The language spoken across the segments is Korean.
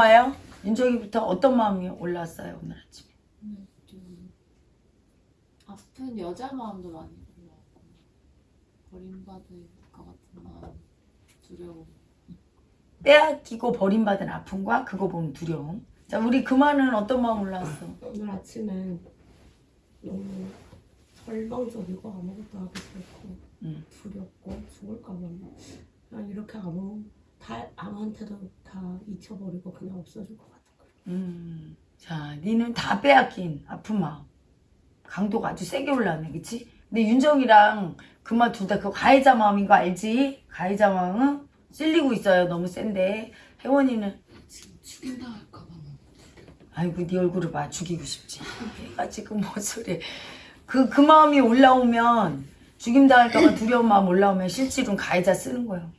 올라와요? 윤정이부터 어떤 마음이 올라왔어요 오늘 아침에? 오늘 좀 아픈 여자 마음도 많이 올라왔고 버림받을 것 같은 마음 두려움 빼앗기고 버림받은 아픔과 그거 보면 두려움. 자 우리 그만은 어떤 마음 올라왔어? 오늘 아침에 너무 설렁적이고 아무것도 하기 싫고 음. 두렵고 죽을까 봐 그냥 이렇게 아무 다 아무한테도 다 잊혀버리고 그냥 없어질 것 같은 거예요. 음. 자 니는 다 빼앗긴 아픈 마음. 강도가 아주 세게 올라왔네 그치? 근데 윤정이랑 그만 둘 다 그 가해자 마음인 거 알지? 가해자 마음은 찔리고 있어요 너무 센데 혜원이는 지금 죽인당할까 봐 너무 아이고 네 얼굴을 봐 죽이고 싶지 얘가 지금 뭔 소리 그, 그 마음이 올라오면 죽임당할까봐 두려운 마음 올라오면 실질은 가해자 쓰는 거예요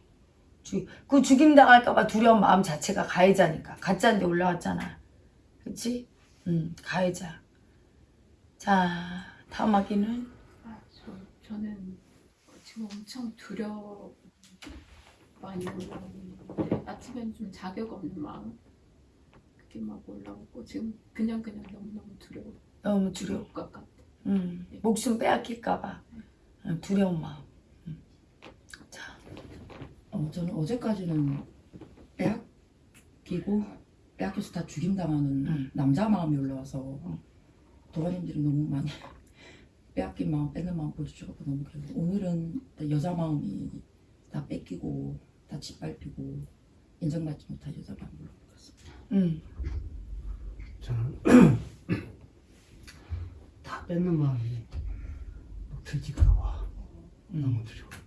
주, 그 죽임당할까봐 두려운 마음 자체가 가해자니까. 가짜인데 올라왔잖아. 그치? 응 가해자. 자 다음 학기는 아, 저, 저는 지금 엄청 두려워 많이 올라오는데 아침엔 좀 자격 없는 마음? 그게 막 올라오고 지금 그냥 그냥 너무너무 두려워. 너무 두려울 것 같아. 음, 목숨 빼앗길까봐. 응, 두려운 마음 어, 저는 어제까지는 빼앗기고 빼앗겨서 다 죽임당하는 음. 남자 마음이 올라와서 도가님들이 너무 많이 빼앗긴 마음 뺏는 마음 보여주셔서 너무 그래요 오늘은 여자 마음이 다 뺏기고 다 짓밟히고 인정받지 못한 여자 마음이 올라왔습니다 응. 저는 다 뺏는 마음이 막 들킬까봐 음. 너무 두려워.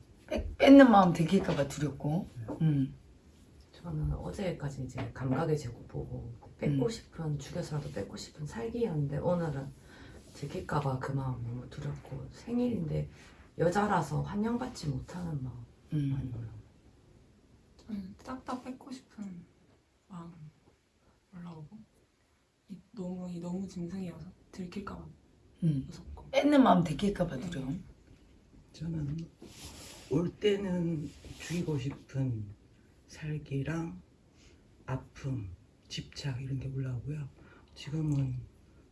빼, 뺏는 마음 들킬까봐 두렵고 음. 저는 어제까지 이제 감각의 제국 보고 뺏고 음. 싶은 죽여서라도 뺏고 싶은 살기였는데 오늘은 들킬까봐 그 마음 너무 두렵고 생일인데 여자라서 환영받지 못하는 마음 많이 음. 올라요. 저는 싹다 뺏고 싶은 마음 올라오고 이 너무 이 너무 짐승이어서 들킬까봐 음. 무섭고 뺏는 마음 들킬까봐 두려움 저는 올 때는 죽이고 싶은 살기랑 아픔, 집착 이런 게 올라오고요. 지금은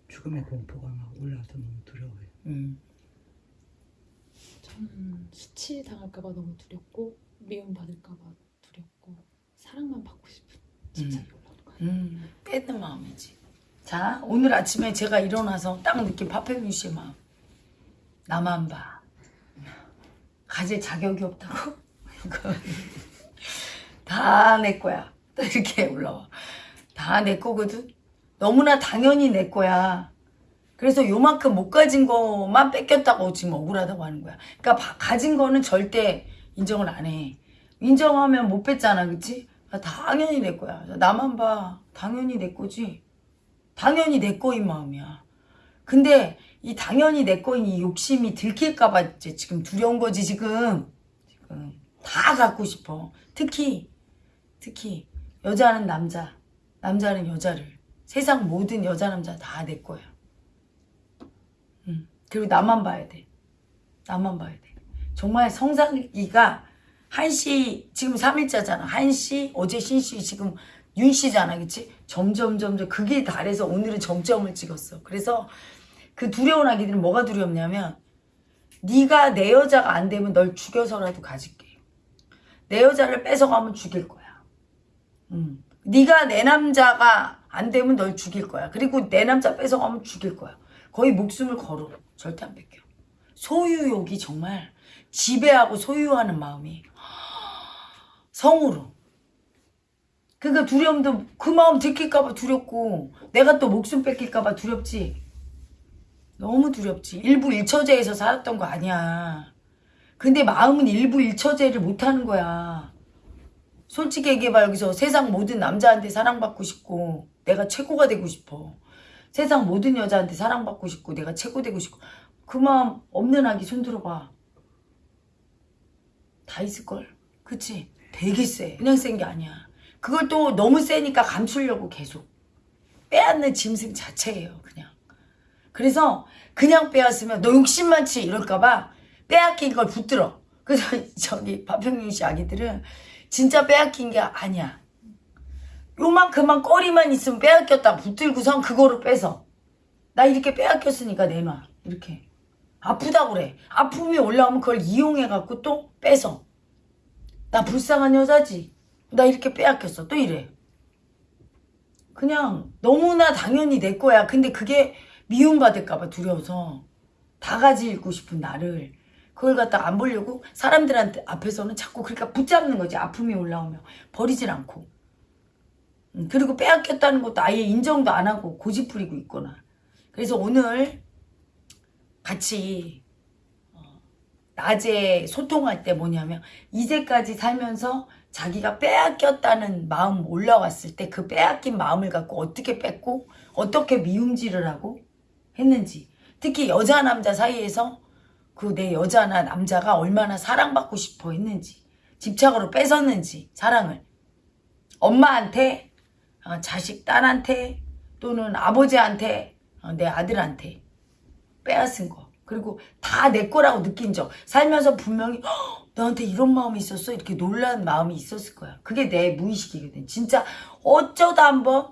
죽음의 공포가 막 올라와서 너무 두려워요. 음. 저는 수치 당할까봐 너무 두렵고 미움 받을까봐 두렵고 사랑만 받고 싶은 집착이 올라오는 거예요. 음. 뺏는 마음이지 자 오늘 아침에 제가 일어나서 딱 느낀 파페윤 씨의 마음 나만 봐 가질 자격이 없다고? 다 내 거야. 또 이렇게 올라와. 다 내 거거든 너무나 당연히 내 거야. 그래서 요만큼 못 가진 거만 뺏겼다고 지금 억울하다고 하는 거야. 그러니까 바- 가진 거는 절대 인정을 안 해. 인정하면 못 뺐잖아 그치? 아, 당연히 내 거야. 나만 봐. 당연히 내 거지. 당연히 내 거인 마음이야. 근데 이 당연히 내 거인 이 욕심이 들킬까봐 지금 두려운 거지 지금. 지금 다 갖고 싶어. 특히 특히 여자는 남자 남자는 여자를. 세상 모든 여자 남자 다 내 거야. 음, 그리고 나만 봐야 돼. 나만 봐야 돼. 정말 성상기가 한시 지금 3일자잖아. 한시 어제 신시 지금 윤씨잖아. 그치? 점점 점점 그게 달해서 오늘은 정점을 찍었어. 그래서 그 두려운 아기들은 뭐가 두렵냐면 네가 내 여자가 안 되면 널 죽여서라도 가질게. 내 여자를 뺏어가면 죽일 거야. 음. 네가 내 남자가 안 되면 널 죽일 거야. 그리고 내 남자 뺏어가면 죽일 거야. 거의 목숨을 걸어. 절대 안 뺏겨. 소유욕이 정말 지배하고 소유하는 마음이 성으로. 그러니까 두려움도 그 마음 들킬까봐 두렵고 내가 또 목숨 뺏길까봐 두렵지 너무 두렵지. 일부 일처제에서 살았던 거 아니야. 근데 마음은 일부 일처제를 못하는 거야. 솔직히 얘기해봐. 여기서 세상 모든 남자한테 사랑받고 싶고 내가 최고가 되고 싶어. 세상 모든 여자한테 사랑받고 싶고 내가 최고 되고 싶고. 그 마음 없는 아기 손들어봐. 다 있을걸? 그치? 되게 세. 그냥 센 게 아니야. 그걸 또 너무 세니까 감추려고 계속. 빼앗는 짐승 자체예요 그냥 그래서 그냥 빼앗으면 너 욕심 많지 이럴까봐 빼앗긴 걸 붙들어. 그래서 저기 박평윤 씨 아기들은 진짜 빼앗긴 게 아니야. 요만큼만 꺼리만 있으면 빼앗겼다 붙들고선 그거를 빼서. 나 이렇게 빼앗겼으니까 내놔 이렇게. 아프다고 그래. 아픔이 올라오면 그걸 이용해갖고 또 빼서. 나 불쌍한 여자지. 나 이렇게 빼앗겼어. 또 이래. 그냥 너무나 당연히 내 거야. 근데 그게 미움받을까봐 두려워서 다 가지고 싶은 나를 그걸 갖다 안 보려고 사람들한테 앞에서는 자꾸 그러니까 붙잡는 거지. 아픔이 올라오면 버리질 않고. 음, 그리고 빼앗겼다는 것도 아예 인정도 안 하고 고집 부리고 있거나. 그래서 오늘 같이 어, 낮에 소통할 때 뭐냐면 이제까지 살면서 자기가 빼앗겼다는 마음 올라왔을 때 그 빼앗긴 마음을 갖고 어떻게 뺐고 어떻게 미움질을 하고 했는지. 특히 여자 남자 사이에서 그 내 여자나 남자가 얼마나 사랑받고 싶어 했는지 집착으로 뺏었는지 사랑을. 엄마한테 어, 자식 딸한테 또는 아버지한테 어, 내 아들한테 빼앗은 거. 그리고 다 내 거라고 느낀 적. 살면서 분명히 "헉, 너한테 이런 마음이 있었어? 이렇게 놀란 마음이 있었을 거야. 그게 내 무의식이거든. 진짜 어쩌다 한번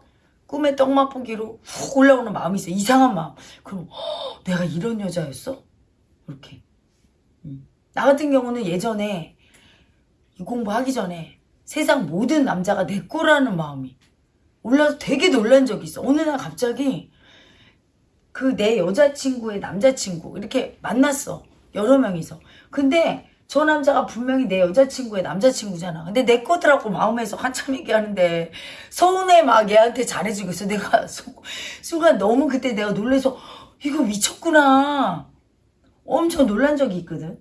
꿈에 떡 맛보기로 훅 올라오는 마음이 있어 이상한 마음. 그럼 "헉, 내가 이런 여자였어? 이렇게. 음. 나 같은 경우는 예전에 이 공부하기 전에 세상 모든 남자가 내 거라는 마음이 올라서 되게 놀란 적이 있어. 어느 날 갑자기 그 내 여자친구의 남자친구 이렇게 만났어. 여러 명이서. 근데 저 남자가 분명히 내 여자친구의 남자친구잖아. 근데 내 거더라고 마음에서 한참 얘기하는데. 서운해 막 얘한테 잘해주고 있어. 내가 수- 순간 너무 그때 내가 놀래서 이거 미쳤구나. 엄청 놀란 적이 있거든.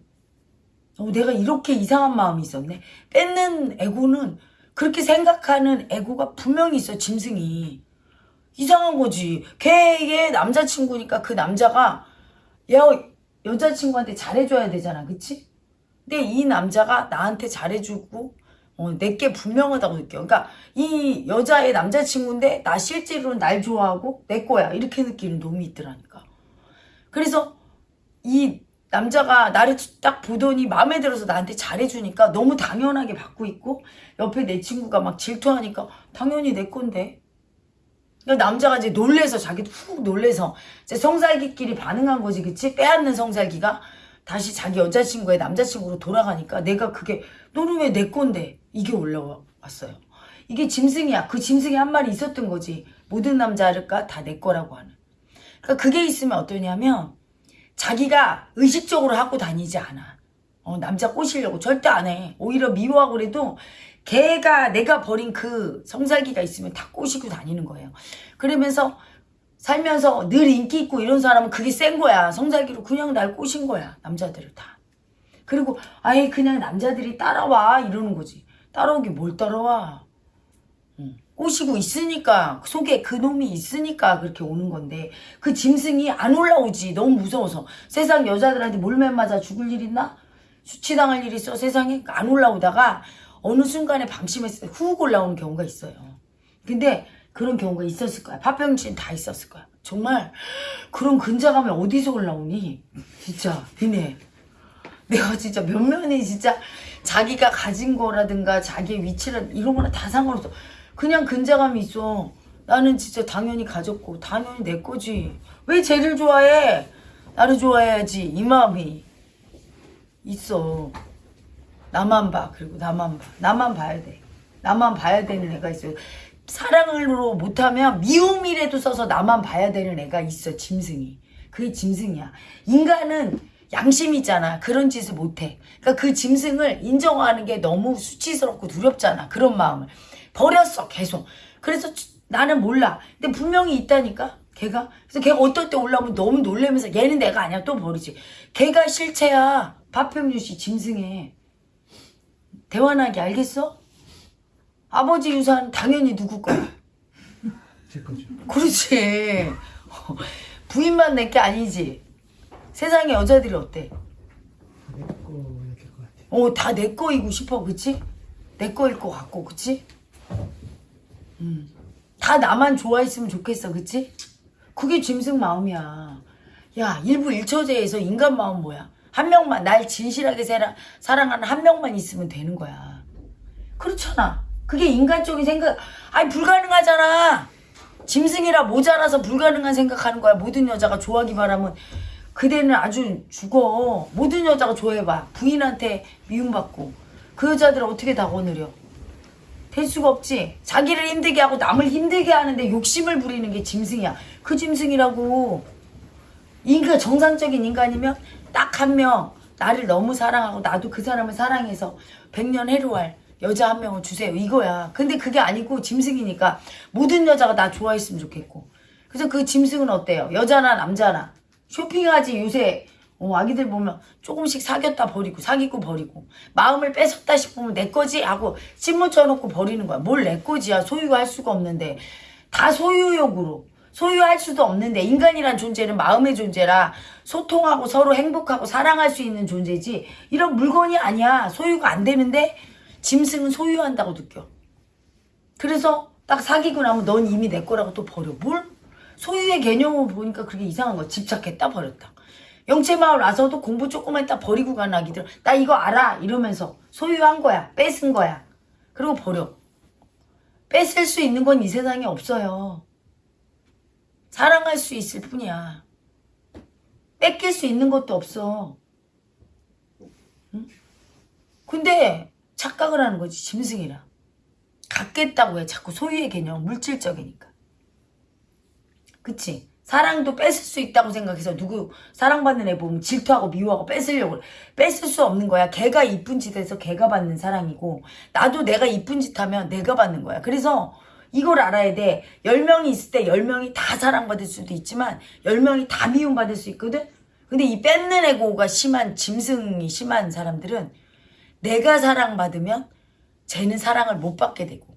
어, 내가 이렇게 이상한 마음이 있었네. 뺏는 애고는 그렇게 생각하는 애고가 분명히 있어 짐승이. 이상한 거지. 걔의 남자친구니까 그 남자가 여, 여자친구한테 잘해줘야 되잖아. 그치? 근데 이 남자가 나한테 잘해주고 어, 내게 분명하다고 느껴. 그러니까 이 여자의 남자친구인데 나 실제로는 날 좋아하고 내 거야. 이렇게 느끼는 놈이 있더라니까. 그래서 이 남자가 나를 딱 보더니 마음에 들어서 나한테 잘해주니까 너무 당연하게 받고 있고 옆에 내 친구가 막 질투하니까 당연히 내 건데 그러니까 남자가 이제 놀래서 자기도 훅 놀래서 이제 성살기끼리 반응한 거지 그치? 빼앗는 성살기가 다시 자기 여자친구의 남자친구로 돌아가니까 내가 그게 너는 왜 내 건데? 이게 올라왔어요. 이게 짐승이야. 그 짐승이 한 마리 있었던 거지. 모든 남자가 다내 거라고 하는. 그러니까 그게 있으면 어떠냐면 자기가 의식적으로 하고 다니지 않아. 어, 남자 꼬시려고 절대 안 해. 오히려 미워하고 그래도 걔가 내가 버린 그 성살기가 있으면 다 꼬시고 다니는 거예요. 그러면서 살면서 늘 인기 있고 이런 사람은 그게 센 거야. 성살기로 그냥 날 꼬신 거야. 남자들을 다. 그리고 아예 그냥 남자들이 따라와 이러는 거지. 따라오기 뭘 따라와. 응. 꼬시고 있으니까 속에 그 놈이 있으니까 그렇게 오는 건데 그 짐승이 안 올라오지 너무 무서워서 세상 여자들한테 몰매 맞아 죽을 일 있나? 수치당할 일 있어 세상에 안 올라오다가 어느 순간에 방심했을 때 훅 올라오는 경우가 있어요. 근데 그런 경우가 있었을 거야. 파병진 다 있었을 거야. 정말 그런 근자감이 어디서 올라오니? 진짜 니네 내가 진짜 몇면이 진짜 자기가 가진 거라든가 자기의 위치를 이런 거나 다 상관없어. 그냥 근자감이 있어. 나는 진짜 당연히 가졌고 당연히 내 거지. 왜 쟤를 좋아해? 나를 좋아해야지 이 마음이 있어. 나만 봐. 그리고 나만 봐. 나만 봐야 돼. 나만 봐야 되는 애가 있어요. 사랑으로 못하면 미움이라도 써서 나만 봐야 되는 애가 있어. 짐승이. 그게 짐승이야. 인간은 양심이 있잖아. 그런 짓을 못해. 그러니까 그 짐승을 인정하는 게 너무 수치스럽고 두렵잖아. 그런 마음을. 버렸어. 계속. 그래서 나는 몰라. 근데 분명히 있다니까. 걔가. 그래서 걔가 어떨 때 올라오면 너무 놀래면서 얘는 내가 아니야. 또 버리지. 걔가 실체야. 파평유 씨 짐승에. 대환하게 알겠어? 아버지 유산 당연히 누구 거야? 제 거죠. 그렇지. 부인만 내게 아니지. 세상에 여자들이 어때? 내거야 될것 같아. 어, 다 내 거이고 싶어, 그치? 내 거일 것 같고, 그치? 음. 다 나만 좋아했으면 좋겠어, 그치? 그게 짐승 마음이야. 야, 일부 일처제에서 인간 마음 뭐야? 한 명만, 날 진실하게 사랑, 사랑하는 한 명만 있으면 되는 거야. 그렇잖아. 그게 인간적인 생각 아니 불가능하잖아. 짐승이라 모자라서 불가능한 생각하는 거야. 모든 여자가 좋아하기만 하면 그대는 아주 죽어. 모든 여자가 좋아해봐. 부인한테 미움받고. 그 여자들은 어떻게 다 거느려? 될 수가 없지. 자기를 힘들게 하고 남을 힘들게 하는데 욕심을 부리는 게 짐승이야. 그 짐승이라고. 인간 정상적인 인간이면 딱 한 명. 나를 너무 사랑하고 나도 그 사람을 사랑해서 백년 해로할 여자 한 명을 주세요. 이거야. 근데 그게 아니고 짐승이니까 모든 여자가 나 좋아했으면 좋겠고. 그래서 그 짐승은 어때요? 여자나 남자나? 쇼핑하지 요새. 어, 아기들 보면 조금씩 사귀었다 버리고 사귀고 버리고. 마음을 뺏었다 싶으면 내 거지 하고 찜묻혀 놓고 버리는 거야. 뭘 내 거지야? 소유할 수가 없는데. 다 소유욕으로. 소유할 수도 없는데 인간이란 존재는 마음의 존재라 소통하고 서로 행복하고 사랑할 수 있는 존재지. 이런 물건이 아니야. 소유가 안 되는데 짐승은 소유한다고 느껴. 그래서 딱 사귀고 나면 넌 이미 내 거라고 또 버려. 뭘? 소유의 개념을 보니까 그렇게 이상한 거 집착했다 버렸다. 영채마을 와서도 공부 조금만 했다 버리고 간 아기들. 나 이거 알아. 이러면서 소유한 거야. 뺏은 거야. 그리고 버려. 뺏을 수 있는 건 이 세상에 없어요. 사랑할 수 있을 뿐이야. 뺏길 수 있는 것도 없어. 응? 근데 착각을 하는 거지 짐승이라. 갖겠다고 해 자꾸 소유의 개념 물질적이니까. 그치? 사랑도 뺏을 수 있다고 생각해서 누구 사랑받는 애 보면 질투하고 미워하고 뺏으려고. 뺏을 수 없는 거야. 걔가 이쁜 짓 해서 걔가 받는 사랑이고 나도 내가 이쁜 짓 하면 내가 받는 거야. 그래서 이걸 알아야 돼. 10명이 있을 때 10명이 다 사랑받을 수도 있지만 10명이 다 미움받을 수 있거든? 근데 이 뺏는 애고가 심한 짐승이 심한 사람들은 내가 사랑받으면 쟤는 사랑을 못 받게 되고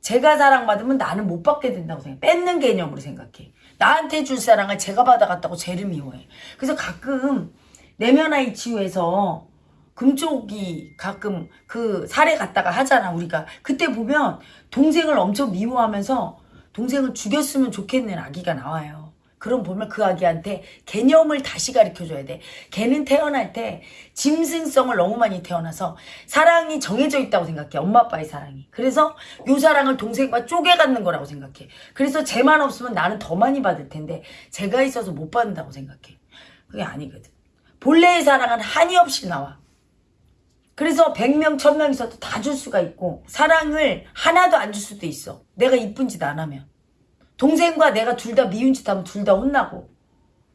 제가 사랑받으면 나는 못 받게 된다고 생각해. 뺏는 개념으로 생각해. 나한테 줄 사랑을 제가 받아갔다고 쟤를 미워해. 그래서 가끔 내면아이 치유에서 금쪽이 가끔 그 사례 갔다가 하잖아 우리가 그때 보면 동생을 엄청 미워하면서 동생을 죽였으면 좋겠는 아기가 나와요 그럼 보면 그 아기한테 개념을 다시 가르쳐줘야 돼. 걔는 태어날 때 짐승성을 너무 많이 태어나서 사랑이 정해져 있다고 생각해. 엄마 아빠의 사랑이. 그래서 요 사랑을 동생과 쪼개 갖는 거라고 생각해. 그래서 쟤만 없으면 나는 더 많이 받을 텐데 제가 있어서 못 받는다고 생각해. 그게 아니거든. 본래의 사랑은 한이 없이 나와. 그래서 100명, 1000명 있어도 다 줄 수가 있고 사랑을 하나도 안 줄 수도 있어. 내가 이쁜 짓 안 하면. 동생과 내가 둘 다 미운 짓 하면 둘 다 혼나고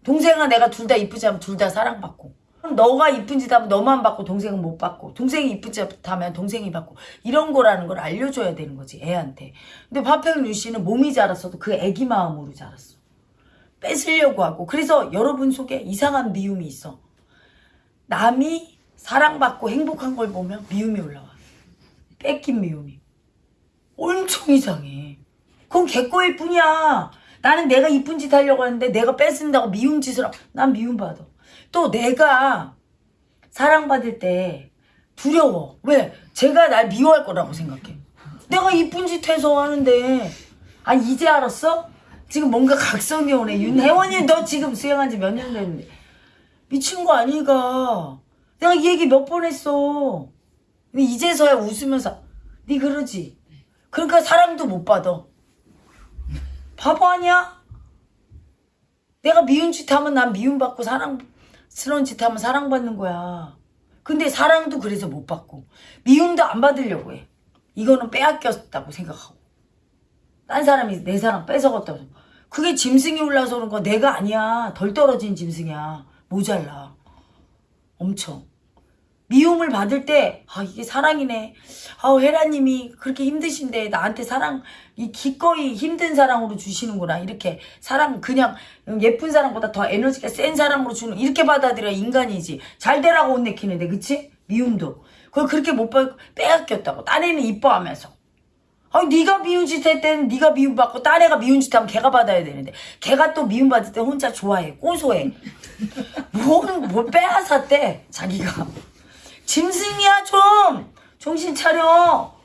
동생과 내가 둘 다 이쁘지 하면 둘 다 사랑받고 너가 이쁜 짓 하면 너만 받고 동생은 못 받고 동생이 이쁜 짓 하면 동생이 받고 이런 거라는 걸 알려줘야 되는 거지 애한테. 근데 파평유 씨는 몸이 자랐어도 그 애기 마음으로 자랐어. 뺏으려고 하고 그래서 여러분 속에 이상한 미움이 있어. 남이 사랑받고 행복한 걸 보면 미움이 올라와. 뺏긴 미움이. 엄청 이상해. 그건 개꺼일 뿐이야. 나는 내가 이쁜 짓 하려고 하는데 내가 뺏은다고 미운 짓을 하고 난 미움받아. 또 내가 사랑받을 때 두려워. 왜? 제가 날 미워할 거라고 생각해. 내가 이쁜 짓 해서 하는데 아 이제 알았어? 지금 뭔가 각성이 오네. 윤혜원이 너 지금 수행한 지 몇 년 됐는데 미친 거 아니가. 내가 이 얘기 몇 번 했어. 이제서야 웃으면서 네 그러지. 그러니까 사랑도 못 받아. 바보 아니야? 내가 미운 짓 하면 난 미움받고 사랑스러운 짓 하면 사랑받는 거야. 근데 사랑도 그래서 못 받고 미움도 안 받으려고 해. 이거는 빼앗겼다고 생각하고. 딴 사람이 내 사랑 뺏어갔다고. 생각. 그게 짐승이 올라서 그런 거 내가 아니야. 덜 떨어진 짐승이야. 모자라. 엄청. 미움을 받을 때, 아, 이게 사랑이네. 아우, 헤라님이 그렇게 힘드신데, 나한테 사랑, 이 기꺼이 힘든 사랑으로 주시는구나. 이렇게 사랑, 그냥 예쁜 사랑보다 더 에너지가 센 사랑으로 주는, 이렇게 받아들여 인간이지. 잘 되라고 혼 내키는데, 그치? 미움도. 그걸 그렇게 못 받고 빼앗겼다고. 딴 애는 이뻐하면서. 아, 네가 미운 짓 할 때는 네가 미움받고 딴 애가 미운 짓 하면 걔가 받아야 되는데 걔가 또 미움받을 때 혼자 좋아해 고소해 뭘, 뭘 빼앗았대 자기가 짐승이야 좀 정신 차려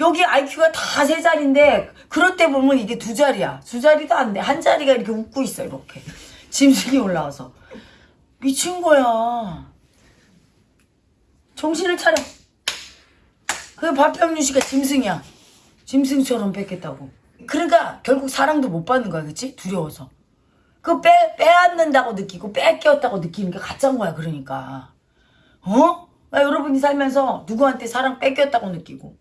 여기 IQ가 다 세 자리인데 그럴 때 보면 이게 두 자리야 두 자리도 안 돼 한 자리가 이렇게 웃고 있어 이렇게 짐승이 올라와서 미친 거야 정신을 차려 그 박병윤 씨가 짐승이야 짐승처럼 뺏겠다고. 그러니까 결국 사랑도 못 받는 거야, 그치? 두려워서. 그 빼, 빼앗는다고 느끼고 뺏겼다고 느끼는 게 가짜인 거야, 그러니까. 어? 나 여러분이 살면서 누구한테 사랑 뺏겼다고 느끼고,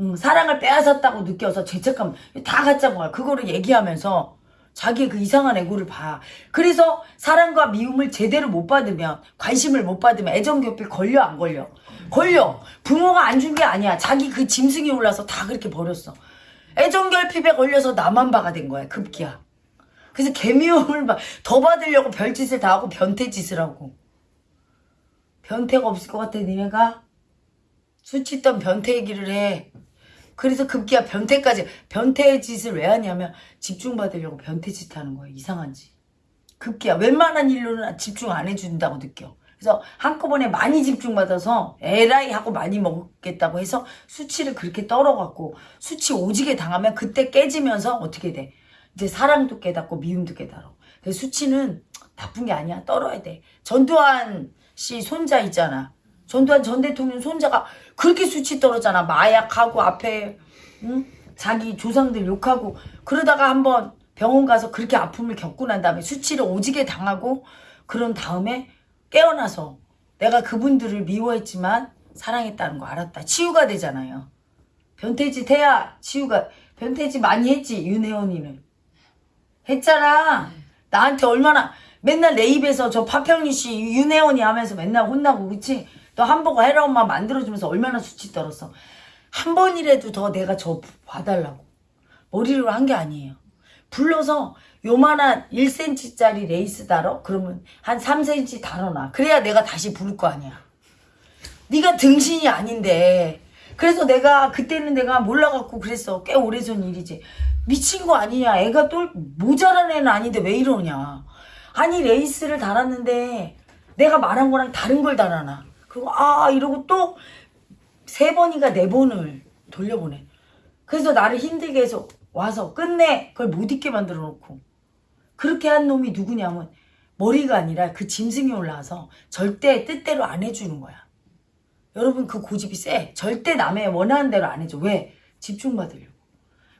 음, 사랑을 빼앗았다고 느껴서 죄책감 다 거야. 그거를 얘기하면서 자기의 그 이상한 애고를 봐. 그래서 사랑과 미움을 제대로 못 받으면, 관심을 못 받으면 애정교필 걸려, 안 걸려? 걸려. 부모가 안 준 게 아니야. 자기 그 짐승이 올라서 다 그렇게 버렸어. 애정결핍에 걸려서 나만 봐가 된 거야, 급기야. 그래서 개미움을 막 더 받으려고 별짓을 다 하고 변태짓을 하고. 변태가 없을 것 같아, 니네가? 수치 던 변태 얘기를 해. 그래서 급기야 변태까지, 변태 짓을 왜 하냐면 집중받으려고 변태 짓 하는 거야, 이상한지. 급기야 웬만한 일로는 집중 안 해준다고 느껴. 그래서 한꺼번에 많이 집중받아서 에라이 하고 많이 먹겠다고 해서 수치를 그렇게 떨어갖고 수치 오지게 당하면 그때 깨지면서 어떻게 돼? 이제 사랑도 깨닫고 미움도 깨달아. 그래서 수치는 나쁜 게 아니야. 떨어야 돼. 전두환 씨 손자 있잖아. 전두환 전 대통령 손자가 그렇게 수치 떨었잖아. 마약하고 앞에 응? 자기 조상들 욕하고 그러다가 한번 병원 가서 그렇게 아픔을 겪고 난 다음에 수치를 오지게 당하고 그런 다음에 깨어나서 내가 그분들을 미워했지만 사랑했다는 거 알았다. 치유가 되잖아요. 변태짓 해야 치유가 변태짓 많이 했지 윤혜원이는 했잖아. 나한테 얼마나 맨날 내 입에서 저 파평리 씨 윤혜원이 하면서 맨날 혼나고 그치? 너 한보고 해라 엄마 만들어주면서 얼마나 수치 떨었어. 한 번이라도 더 내가 저 봐달라고. 머리로 한 게 아니에요. 불러서 요만한 1cm짜리 레이스 달어? 그러면 한 3cm 달아놔. 그래야 내가 다시 부를 거 아니야. 네가 등신이 아닌데. 그래서 내가 그때는 내가 몰라갖고 그랬어. 꽤 오래전 일이지. 미친 거 아니냐. 애가 또 모자란 애는 아닌데 왜 이러냐. 아니 레이스를 달았는데 내가 말한 거랑 다른 걸 달아놔. 그리고 아 이러고 또 세 번인가 네 번을 돌려보내. 그래서 나를 힘들게 해서 와서 끝내 그걸 못 잊게 만들어 놓고 그렇게 한 놈이 누구냐면 머리가 아니라 그 짐승이 올라와서 절대 뜻대로 안 해주는 거야. 여러분 그 고집이 세. 절대 남의 원하는 대로 안 해줘. 왜? 집중받으려고.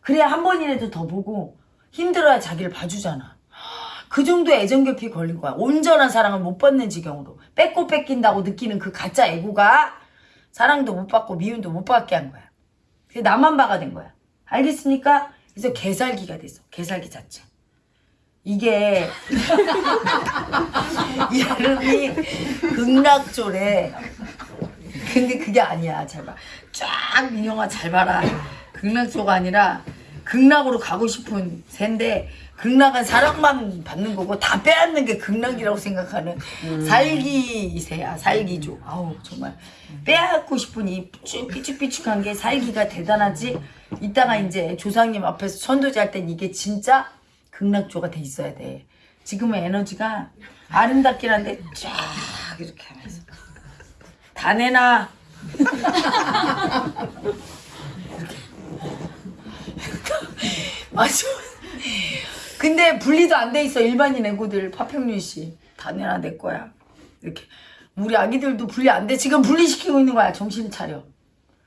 그래야 한 번이라도 더 보고 힘들어야 자기를 봐주잖아. 그 정도 애정결핍이 걸린 거야. 온전한 사랑을 못 받는 지경으로. 뺏고 뺏긴다고 느끼는 그 가짜 애고가 사랑도 못 받고 미움도 못 받게 한 거야. 그래서 나만 봐가 된 거야. 알겠습니까? 그래서 개살기가 됐어. 개살기 자체. 이게 이름이 극락조래. 근데 그게 아니야. 잘 봐. 쫙 민영아 잘 봐라. 극락조가 아니라 극락으로 가고 싶은 새인데 극락은 사랑만 받는 거고 다 빼앗는 게 극락이라고 생각하는 살기새야 살기조. 아우 정말. 빼앗고 싶은 이쭉 삐죽삐죽한 게 살기가 대단하지? 이따가 이제 조상님 앞에서 천도제 할 땐 이게 진짜 극락조가 돼 있어야 돼. 지금은 에너지가 아름답긴 한데 쫙 이렇게 하면서. 다 내놔. 맞아. 근데 분리도 안 돼 있어 일반인 애고들 파평윤 씨. 다 내놔 내 거야. 이렇게 우리 아기들도 분리 안 돼. 지금 분리시키고 있는 거야. 정신 차려.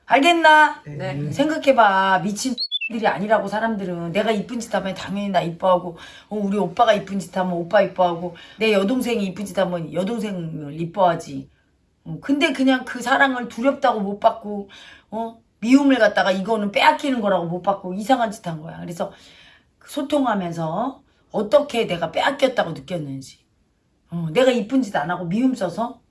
알겠나? 네. 생각해봐. 미친 들이 아니라고 사람들은 내가 이쁜 짓 하면 당연히 나 이뻐하고 어, 우리 오빠가 이쁜 짓 하면 오빠 이뻐하고 내 여동생이 이쁜 짓 하면 여동생을 이뻐하지. 어, 근데 그냥 그 사랑을 두렵다고 못 받고 어 미움을 갖다가 이거는 빼앗기는 거라고 못 받고 이상한 짓 한 거야. 그래서 소통하면서 어떻게 내가 빼앗겼다고 느꼈는지. 어, 내가 이쁜 짓 안 하고 미움 써서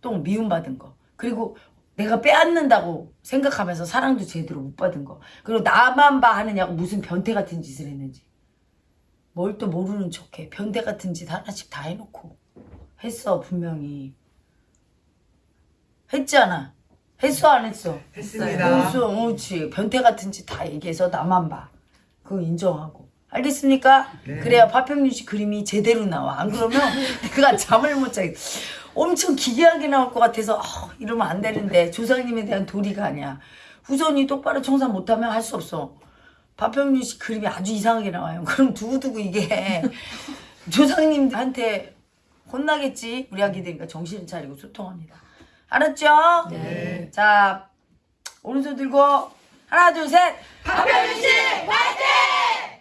또 미움 받은 거. 그리고 내가 빼앗는다고 생각하면서 사랑도 제대로 못 받은 거. 그리고 나만 봐 하느냐고 무슨 변태 같은 짓을 했는지. 뭘 또 모르는 척해. 변태 같은 짓 하나씩 다 해놓고. 했어 분명히. 했잖아. 했어 안 했어? 했습니다. 했어 그렇지 변태 같은 짓 다 얘기해서 나만 봐 그거 인정하고. 알겠습니까? 그래야 파평윤 씨 그림이 제대로 나와. 안 그러면 내가 잠을 못 자겠 엄청 기괴하게 나올 것 같아서 아, 이러면 안 되는데 조상님에 대한 도리가 아니야. 후손이 똑바로 청산 못하면 할 수 없어. 파평윤 씨 그림이 아주 이상하게 나와요. 그럼 두고두고 이게 조상님한테 혼나겠지? 우리 아기들이니까 정신을 차리고 소통합니다. 알았죠? 네. 자 오른손 들고 하나 둘셋 박병민 씨 화이팅!